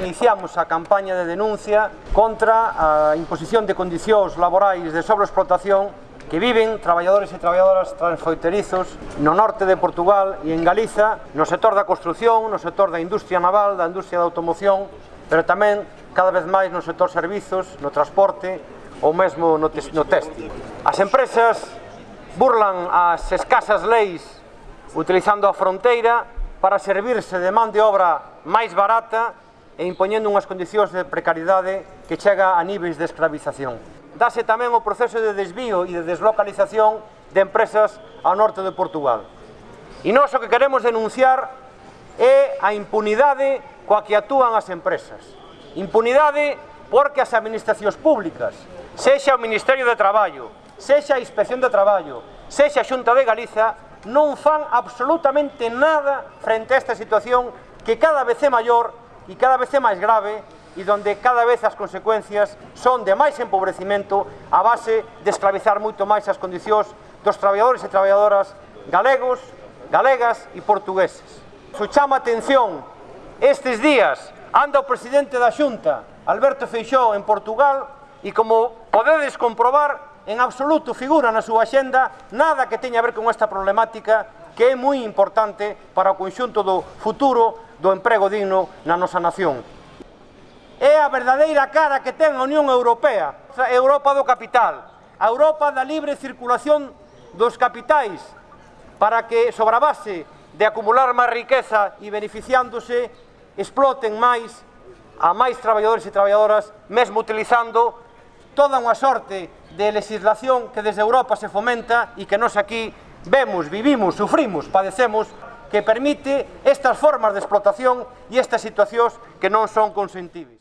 iniciamos a campaña de denuncia contra a imposición de condicións laborais de sobreexplotación que viven traballadores e traballadoras transfronterizos no norte de Portugal e en Galiza, no sector da construción, no sector da industria naval, da industria da automoción, pero tamén cada vez máis no sector servizos, no transporte ou mesmo no, no textil. As empresas burlan as escasas leis utilizando a fronteira para servirse de man de obra máis barata e impoñendo unhas condicións de precariedade que chega a níveis de escravización. Dase tamén o proceso de desvío e de deslocalización de empresas ao norte de Portugal. E nós o que queremos denunciar é a impunidade coa que actúan as empresas. Impunidade porque as administracións públicas, sexa o Ministerio de Traballo, sexa a Inspección de Traballo, sexa a Xunta de Galiza, non fan absolutamente nada frente a esta situación que cada vez é maior e cada vez é máis grave e donde cada vez as consecuencias son de máis empobrecimento a base de esclavizar moito máis as condicións dos traballadores e traballadoras galegos, galegas e portugueses. Su chama atención estes días anda o presidente da Xunta, Alberto Feixó, en Portugal e como podedes comprobar, en absoluto figura na súa xenda nada que teña a ver con esta problemática que é moi importante para o conxunto do futuro do emprego digno na nosa nación. É a verdadeira cara que ten a Unión Europea, a Europa do capital, a Europa da libre circulación dos capitais, para que, sobre a base de acumular máis riqueza e beneficiándose, exploten máis a máis traballadores e traballadoras, mesmo utilizando toda unha sorte de legislación que desde Europa se fomenta e que nós aquí vemos, vivimos, sufrimos, padecemos, que permite estas formas de explotación e estas situacións que non son consentibles.